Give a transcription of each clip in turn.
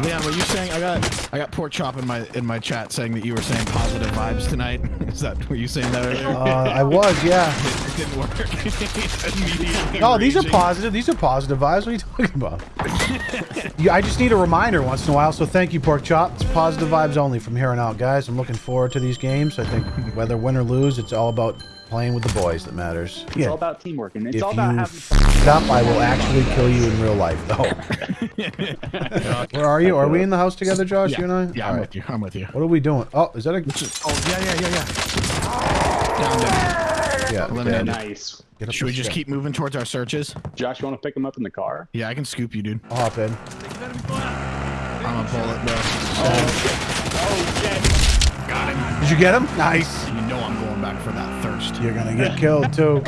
Leon, were you saying I got I got pork chop in my in my chat saying that you were saying positive vibes tonight? Is that were you saying that earlier? Uh, I was, yeah. it didn't work. Oh, these are positive. These are positive vibes. What are you talking about? yeah, I just need a reminder once in a while. So thank you, Pork Chop. It's positive vibes only from here on out, guys. I'm looking forward to these games. I think whether win or lose, it's all about playing with the boys that matters. It's all about teamwork, and it's If all about you having f up, I will actually kill you in real life, though. Where are you? Are we in the house together, Josh? Yeah, You and I? yeah, All I'm right. with you. I'm with you. What are we doing? Oh, is that a? Oh yeah, yeah, yeah, yeah. Down, down. Yeah. Eliminated. nice. Get Should we just shit. keep moving towards our searches? Josh, you want to pick him up in the car? Yeah, I can scoop you, dude. I'll hop in. I'm a bullet, bro. Oh shit! Oh, Got him. Did you get him? Nice. You know I'm going back for that thirst. You're gonna get killed too.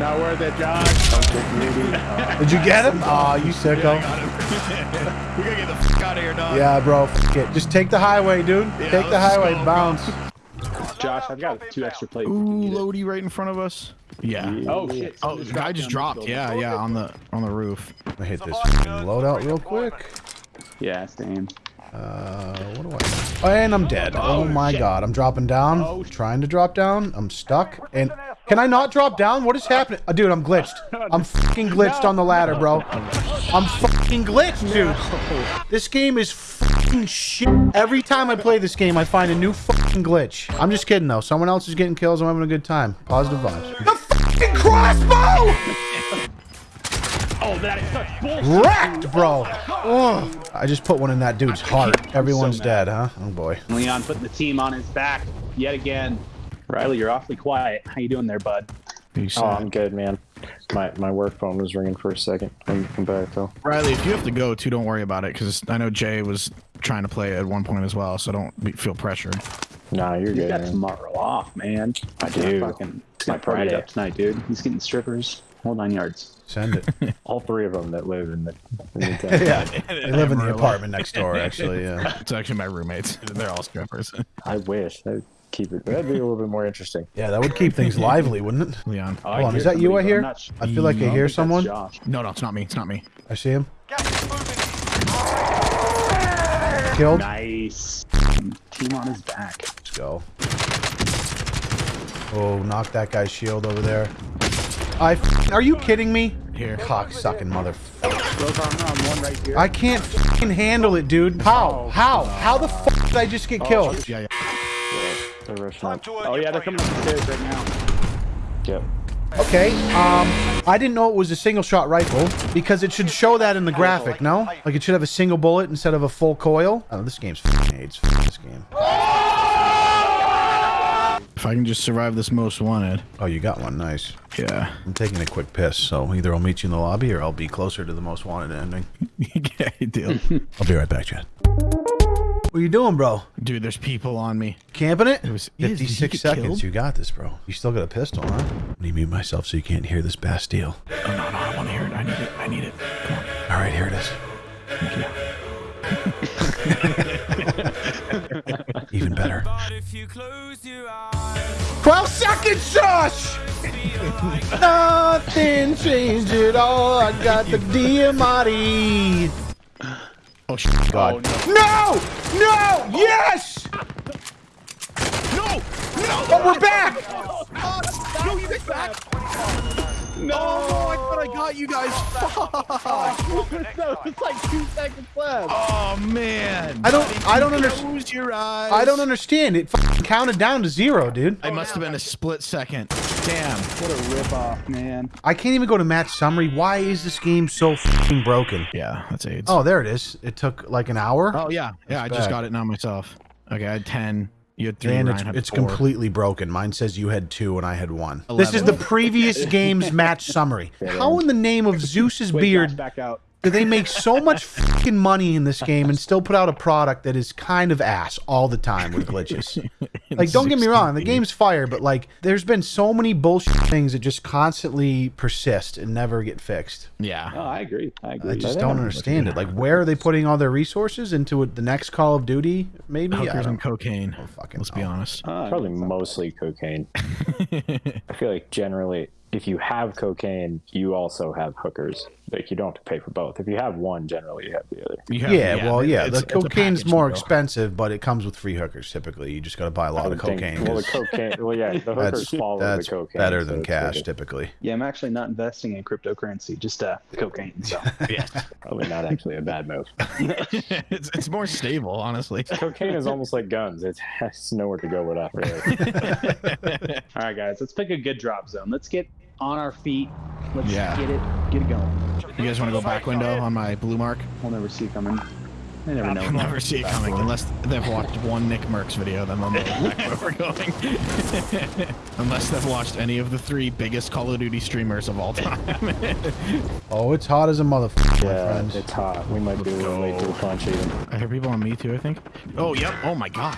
Not worth it, Josh. Did you get him? Oh, you sicko. Got him. we gotta get the fuck out of here, dog. Yeah, bro. F it. Just take the highway, dude. Yeah, take the highway. go, Bounce. Josh, I've got two extra plates. Ooh, Lodi right in front of us. Yeah. Oh shit! Oh, the guy just dropped. Yeah, yeah, on the on the roof. I hit this loadout real quick. Yeah, same. Uh, what do I? Oh, and I'm dead. Oh, my god, I'm dropping down. Oh, Trying to drop down. I'm stuck. And can I not drop down? What is happening? Uh, dude, I'm glitched. I'm fucking glitched on the ladder, bro. I'm fucking glitched, dude. This game is fucking shit. Every time I play this game, I find a new fucking glitch. I'm just kidding though. Someone else is getting kills. I'm having a good time. Positive vibes. The fucking crossbow! Oh, that is such bullshit. Wrecked, bro. Ugh. I just put one in that dude's heart. Everyone's mad. dead, huh? Oh boy. Leon putting the team on his back yet again. Riley, you're awfully quiet. How you doing there, bud? You Oh, I'm good, man. My my work phone was ringing for a second. I'm come back though. Riley, if you have to go too, don't worry about it because I know Jay was trying to play at one point as well, so don't be, feel pressured. Nah, you're He's good. got man. tomorrow off, man. I He's gonna do. Fucking, My gonna party it Friday. up tonight, dude. He's getting strippers. Whole nine yards. Send it. All three of them that live in the, in the town. yeah. They live in the apartment next door, actually. Yeah. It's actually my roommates. They're all strippers. I wish that'd keep it. That'd be a little bit more interesting. Yeah, that would keep things lively, wouldn't it? Leon. Oh, Hold on, is that you I hear? I'm not sh- I feel like I hear someone. Josh. No, no, it's not me. It's not me. I see him. Killed. Nice. Team on his back. Let's go. Oh, knock that guy's shield over there. I. f- Are you kidding me? Here. Cock sucking motherfucker. Growth armor on one right. I can't fucking handle it, dude. How? How? How the fuck did I just get killed? Yeah, yeah. They're rushing oh yeah, they're coming up the stairs right now. Yep. Okay, um, I didn't know it was a single shot rifle because it should show that in the graphic, no? Like it should have a single bullet instead of a full coil. Oh, this game's f***ing AIDS. F- this game. If I can just survive this most wanted. Oh, you got one. Nice. Yeah. I'm taking a quick piss, so either I'll meet you in the lobby or I'll be closer to the most wanted ending. yeah, you do. I'll be right back, Chad. What are you doing, bro? Dude, there's people on me. Camping it? It was- is- did he 56 get seconds. killed? You got this, bro. You still got a pistol, huh? Let me mute myself so you can't hear this Bastille. Oh, no, no, I want to hear it. I need it. I need it. Come on. All right, here it is. Even better. 12 seconds, Josh! Nothing changed at all. I got the DMRE. Oh, shit. God. Oh, no! No! Yes! No! No! But we're back! No, you get back! No! Oh, I thought I got you guys. Oh, Fuck! no, it's like two seconds left. Oh, man. I don't- I don't understand. Close your eyes. I don't understand. It fucking counted down to zero, dude. It must have been a split second. Damn. What a rip off, man. I can't even go to match summary. Why is this game so fucking broken? Yeah, that's AIDS. Oh, there it is. It took like an hour. Oh yeah, yeah. I That's just got it now myself. Okay, I had ten. You had three. And Ryan it's, had it's four. completely broken. Mine says you had two and I had one. This is the previous game's match summary. How in the name of Zeus's Wait, beard back out. Do they make so much fucking money in this game and still put out a product that is kind of ass all the time with glitches? Like, don't get me wrong, the game's fire, but like, there's been so many bullshit things that just constantly persist and never get fixed. Yeah. Oh, I agree. I agree. I just they don't understand it. Like, where are they putting all their resources into it, the next Call of Duty? Maybe. I Hookers and cocaine. fucking Let's be honest. Uh, Probably mostly cocaine. I feel like generally, if you have cocaine, you also have hookers. Like you don't have to pay for both. If you have one, generally you have the other. You have- Yeah, well, yeah. it's- The it's a cocaine's more deal. expensive, but it comes with free hookers. Typically, you just got to buy a lot of would think- cocaine. Well, the 'cause cocaine. Well, yeah, the hookers That's follow that's the cocaine. better than it's like cash, a- typically. Yeah, I'm actually not investing in cryptocurrency, just uh, cocaine. So Yeah. Probably not actually a bad move. it's, it's more stable, honestly. cocaine is almost like guns. It has nowhere to go with that. Really. All right, guys, let's pick a good drop zone. Let's get on our feet. Let's Yeah. get it, get it going. You guys want to go back window on my blue mark? We'll never see it coming. I never know. I'll never see it coming unless they've watched one NickMercs video. Then they'll know where we're going. unless they've watched any of the three biggest Call of Duty streamers of all time. Oh, it's hot as a motherfucker, yeah, friends. it's hot. We might be a little late to the punch even. I hear people on me too. I think. Oh, yep. Oh my God.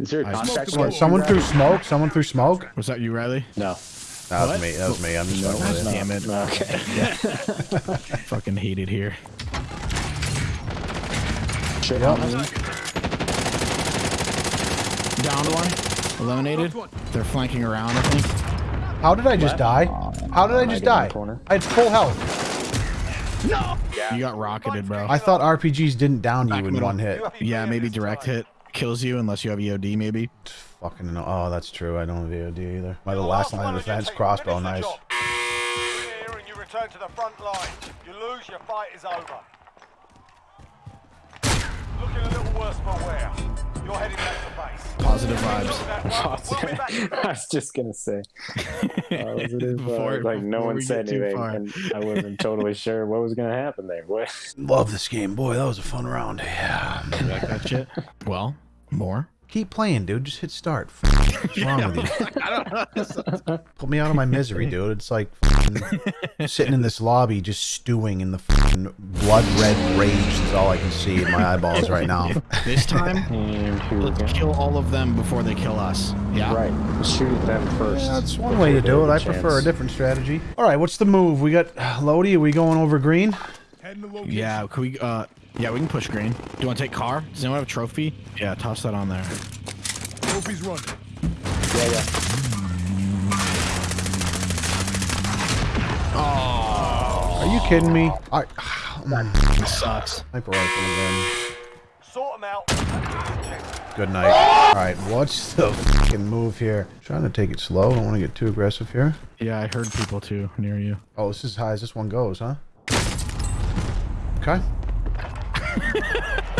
Is there a I contract? What, someone threw smoke. Someone threw smoke. Was that you, Riley? No. That was What? me. That was me. I'm just No, fucking with it's. Damn it. No, Okay. Fucking hate it here. Shit Yep. me. Downed one. Eliminated. They're flanking around. I think. How did I just die? How did I Am I just die? the? I had full health. No! You got rocketed, bro. I thought RPGs didn't down you Back in middle. one hit. Yeah, maybe direct hit kills you unless you have EOD. Maybe. Fucking no. Oh, that's true. I don't have EOD either. My oh, the last line of defense crossbow, nice. Here and you return to the front line. You lose, your fight is over. Looking a little worse for wear. You're heading back to base. Positive vibes. That we'll be back in I was just gonna say. Positive, Before- like no one said anything, and I wasn't totally sure what was gonna happen there. What? Love this game. Boy, that was a fun round. Yeah. You like that shit? Well, more. Keep playing, dude. Just hit start. What's wrong with you? Put me out of my misery, dude. It's like fucking sitting in this lobby just stewing in the fucking blood red rage. That's all I can see in my eyeballs right now. This time, And let's kill all of them before they kill us. Yeah. Right, shoot them first. That's one way to do it. I get a prefer a different strategy. All right, what's the move? We got Lodi. Are we going over green? Yeah. Can we? Uh. Yeah, we can push green. Do you want to take car? Does anyone have a trophy? Yeah, toss that on there. Trophy's running. Yeah, yeah. Are you kidding me? I, This sucks. sniper rifle again. Sort them out. and do your objective. Good night. Oh! All right, what's the fucking move here? Trying to take it slow. Don't want to get too aggressive here. Yeah, I heard people too near you. Oh, this is as high as this one goes, huh? Okay.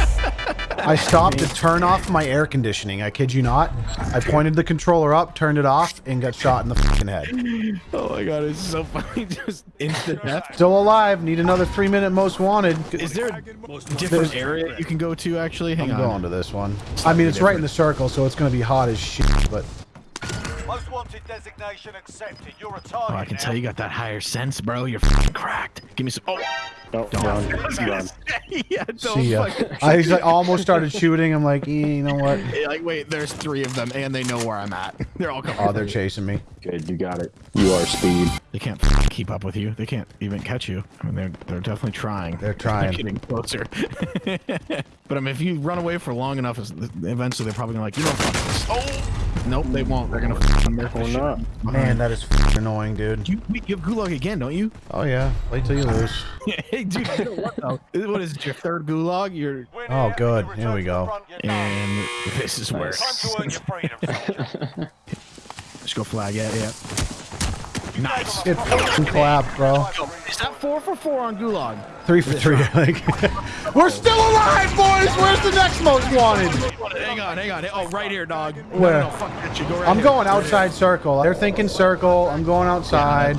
I stopped to turn off my air conditioning. I kid you not. I pointed the controller up, turned it off, and got shot in the fucking head. Oh my god, it's so funny. Just instant death. Still alive. Need another three minute most wanted. Is there a different area you can go to actually? Hang on? I'm on. going to this one. I mean, it's right in the circle, so it's going to be hot as shit, but Most wanted designation accepted. You're a target. Oh, I can now. tell you got that higher sense, bro. You're fucking cracked. Give me some. Oh, Don't, run, run. yeah, don't see ya. fucking- I was, like, almost started shooting. I'm like, eh, you know what? Yeah, like, wait, there's three of them, and they know where I'm at. They're all coming. Oh, they're chasing me. Good, you got it. You are speed. They can't fucking keep up with you. They can't even catch you. I mean, they're they're definitely trying. They're trying. They're getting closer. but I mean, if you run away for long enough, eventually they're probably gonna like, you know, fuck this. Oh, nope, they won't. They're gonna fucking murder Or the shit not. Man, that is fucking annoying, dude. You, you have gulag again, don't you? Oh, yeah. Wait till you lose. hey, dude, you know what though? What is it? Your third gulag? You're Oh, good. Here we go. front, and this is where. Time to earn your freedom, soldier. Just go flag. Yeah, yeah. Nice. Get fucking clapped, bro. Is that four for four on gulag? Three for three. Like, we're still alive, boys. Where's the next most wanted? Hang on, hang on. Oh, right here, dog. Where? No, no, fuck that. Go right I'm here. going outside circle. They're thinking circle. I'm going outside.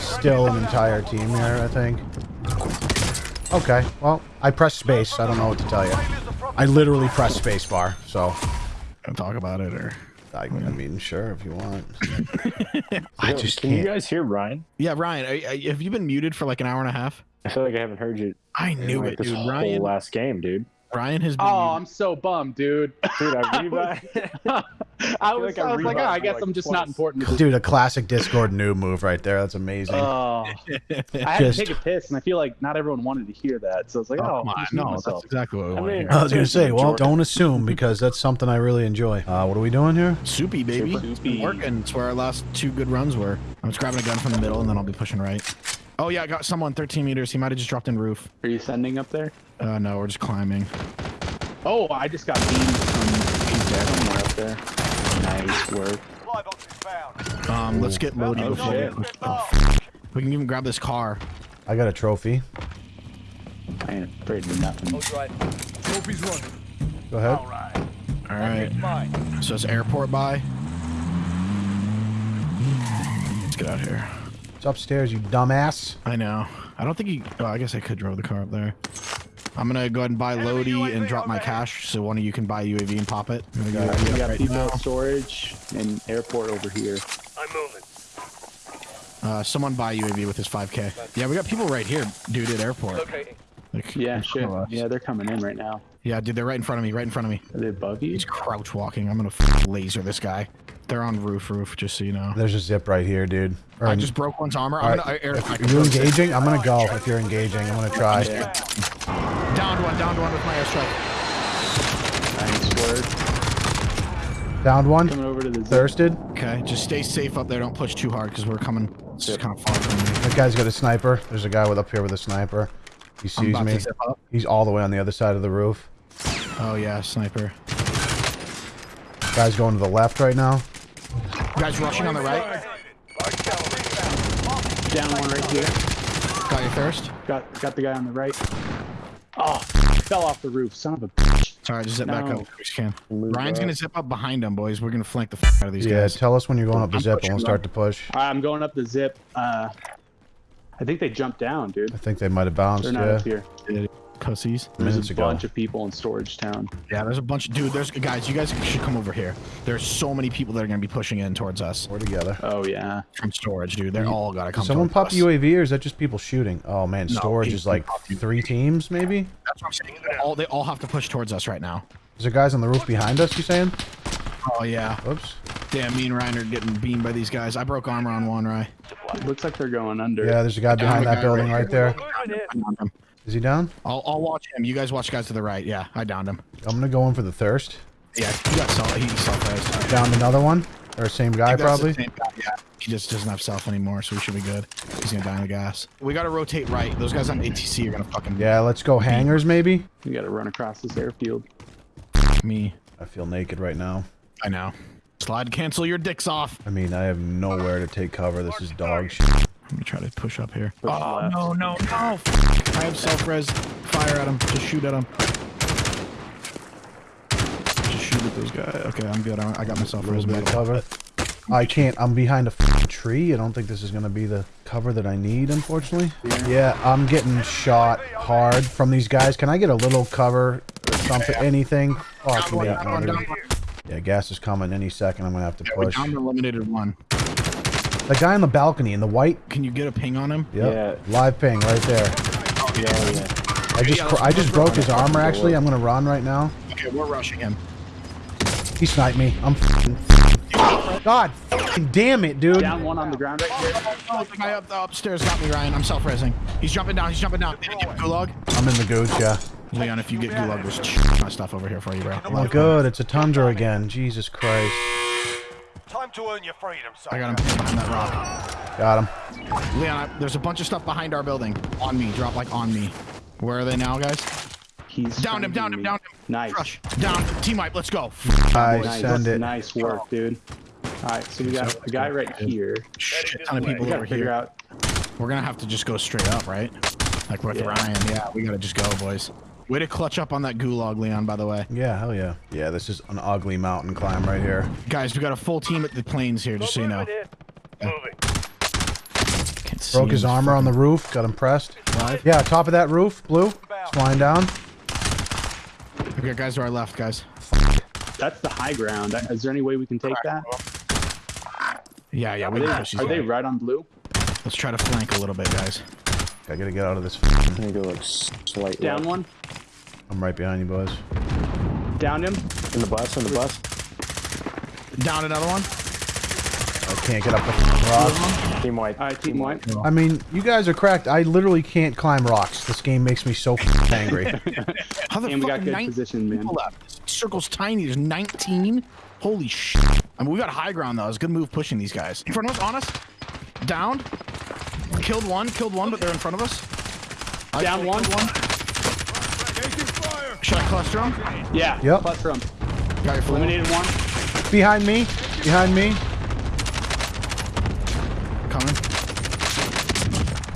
Still an entire team here, I think. Okay. Well, I pressed space. I don't know what to tell you. I literally pressed space bar. So, Wanna talk about it or? I, I mean, sure if you want. I just Can you can't. guys hear Ryan? Yeah, Ryan. I, I, have you been muted for like an hour and a half? I feel like I haven't heard you I in knew like it, this dude. whole Ryan. last game, dude. Ryan has been. Oh. I'm so bummed, dude. Dude, I I was, I was like I was like, oh, I guess like, I'm just not important. Dude, a classic Discord noob move right there. That's amazing. Oh, I had to take a piss, and I feel like not everyone wanted to hear that. So it's like, Oh, oh, come on. just mute No, that's exactly what we I want to mean- hear. I was gonna say, well, don't assume because that's something I really enjoy. Uh, what are we doing here? Soupy, baby. Super. Working. It's where our last two good runs were. I'm just grabbing a gun from the middle, and then I'll be pushing right. Oh yeah, I got someone 13 meters. He might have just dropped in roof. Are you sending up there? Uh, no, we're just climbing. Oh, I just got beamed from somewhere up there. Nice work. Supply box is found. Um, let's get Lodi Oh, before shit. we. Oh, we can even grab this car. I got a trophy. I ain't afraid of nothing. right. Trophy's running. Go ahead. All right. All right. Mine. So it's airport by. Let's get out here. It's upstairs, you dumbass. I know. I don't think he. Oh, I guess I could drive the car up there. I'm gonna go ahead and buy Lodi and drop my cash, so one of you can buy UAV and pop it. I'm gonna We got right people now. storage and airport over here. I'm moving. Uh, someone buy UAV with his 5K. Yeah, we got people right here, dude, at airport. Locating. Like, Yeah, in shit. front of us. Yeah, they're coming in right now. Yeah, dude, they're right in front of me. Right in front of me. Are they above you? He's crouch walking. I'm gonna laser this guy. They're on roof, roof. Just so you know. There's a zip right here, dude. Or I just broke one's armor. all I'm gonna I, air, I If you throw- engaging? I'm gonna go. If you're engaging, I'm gonna try. Yeah. Downed one. Downed one with my airstrike. Nice work. Downed one. Coming over to the zip. Thirsted. Okay, just stay safe up there. Don't push too hard because we're coming. It's just kind of far from me. That guy's got a sniper. There's a guy with up here with a sniper. He sees me. to zip up. He's all the way on the other side of the roof. Oh yeah, sniper. Guy's going to the left right now. Guys rushing on the right. Down one right here. Got your thirst. Got got the guy on the right. Oh, fell off the roof. Son of a bitch. Sorry, just zip back up. We can. Ryan's gonna zip up behind them, boys. We're gonna flank the f out of these Yeah, guys. tell us when you're going up the I'm zip and we'll start to push. All right, I'm going up the zip. Uh, I think they jumped down, dude. I think they might have bounced, They're not yeah. up here. Pussies. There's Minutes a ago. bunch of people in Storage Town. Yeah, there's a bunch. Of, dude, there's guys. You guys should come over here. There's so many people that are gonna be pushing in towards us We're together. Oh yeah. from storage, dude. They're all gotta come. Someone towards pop us. UAV or is that just people shooting? Oh man, storage people is like three teams maybe? That's what I'm saying. They all, they all have to push towards us right now. Is there guys on the roof behind us, you saying? Oh yeah. Oops. Damn, me and Ryan are getting beamed by these guys. I broke armor on one, Ryan. Looks like they're going under. Yeah, there's a guy behind that guy building right right there. Moving in. Is he down? I'll, I'll watch him. You guys watch guys to the right. Yeah, I downed him. I'm gonna go in for the thirst. Yeah, he got self. He self-res. Downed another one. Or same guy probably. Same guy, Yeah, he just doesn't have self anymore, so we should be good. He's gonna die in the gas. We gotta rotate right. Those guys on ATC are gonna fucking Yeah, let's go hangars maybe. We gotta run across this airfield. me. I feel naked right now. I know. Slide, cancel your dicks off. I mean, I have nowhere to take cover. This is dog shit. I'm gonna try to push up here. Push oh left. no no no! Oh, I have self-res. Fire at him. Just shoot at him. Just shoot at those guys. Okay, I'm good. I I got myself A little res bit metal. cover. I can't. I'm behind a tree. I don't think this is gonna be the cover that I need, unfortunately. Yeah, I'm getting shot hard from these guys. Can I get a little cover or something? Anything? Oh, Fuck Down one, me. down one, down one. Yeah, gas is coming any second. I'm gonna have to We're push. down to eliminated one. The guy on the balcony in the white. Can you get a ping on him? Yep. Live ping right there. Yeah, yeah. I just Yeah, I just broke his armor. Actually, I'm gonna run right now. Okay, we're rushing him. He sniped me. I'm. f***ing- God f***ing damn it, dude. Down one on the ground right here. Oh, the guy up the upstairs got me, Ryan. I'm self-resing. He's jumping down. He's jumping down. Did he get gulag? I'm in the goose, yeah. Leon, if you get gulag, there's my stuff over here for you, bro. Oh, good. It's a tundra again. Jesus Christ. Time to earn your freedom, son. I got him behind that rock. Got him. Leon, I, there's a bunch of stuff behind our building. On me. Drop like on me. Where are they now, guys? He's Down him, down him, finding down him. Nice. Crush. Down. Team wipe. Let's go. I Nice. send it. Nice work, dude. All right, so we got a guy right here. Shit ton of people over here. Out. We're gonna have to just go straight up, right? Like with Yeah. Ryan. Yeah, we gotta just go, boys. Way to clutch up on that gulag, Leon, by the way. Yeah, hell yeah. Yeah, this is an ugly mountain climb right here. Guys, we got a full team at the planes here, just so you know. Moving in. Moving. Can't see Broke his armor on the roof. Got him pressed. Live. Yeah, top of that roof. Blue. It's flying down. Okay, guys to our left, guys. That's the high ground. Uh, is there any way we can take that? Yeah, yeah, Are we they, can push these are they right on blue? Let's try to flank a little bit, guys. I gotta get out of this. I'm gonna go like slightly Down left. one. I'm right behind you, boys. Down him. in the bus. In the bus. Down another one. I can't get up the rock. Team white. All right, team white. I mean, you guys are cracked. I literally can't climb rocks. This game makes me so angry. How the And we fuck got good position, man. people left? This circle's tiny. There's 19. Holy shit. I mean, we got high ground though. It's a good move pushing these guys. In front of us, on us. Down. Killed one, killed one, but they're in front of us. I Down one. one. Should I cluster them? Yeah. Yep. Cluster him. Got your full. Eliminated one. Behind me. Behind me. Coming.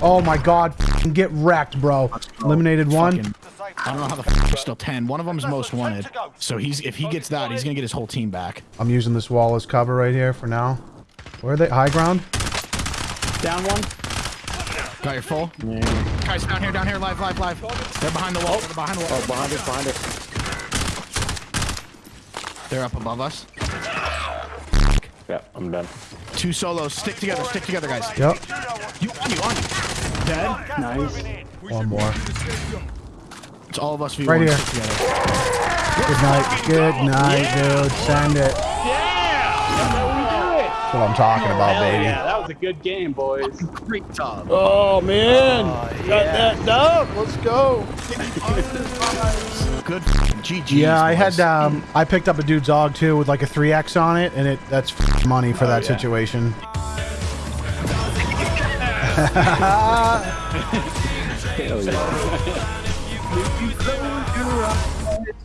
Oh my god. Get wrecked, bro. Eliminated one. Fucking- I don't know how the f there's still 10. One of them's most wanted. So he's if he gets that, he's gonna get his whole team back. I'm using this wall as cover right here for now. Where are they? High ground? Down one. Got your full? Guys, down here, down here, live, live, live. They're behind the wall. They're behind the wall. Oh, behind us, behind us. They're up above us. Yeah, I'm done. Two solos. Stick together, stick together, guys. Yep. You on you, on you. Dead. Nice. One more. It's all of us v1. Right here. Stick together. Good night. Good night, dude. Send it. Yeah. That's what I'm talking about, Hell baby. Yeah, that was a good game, boys. Great job. Oh man, got that dub. Let's go. Good GG. Yeah, I had um, I picked up a dude's dog too with like a 3x on it, and it that's money for that yeah. situation. Hell yeah.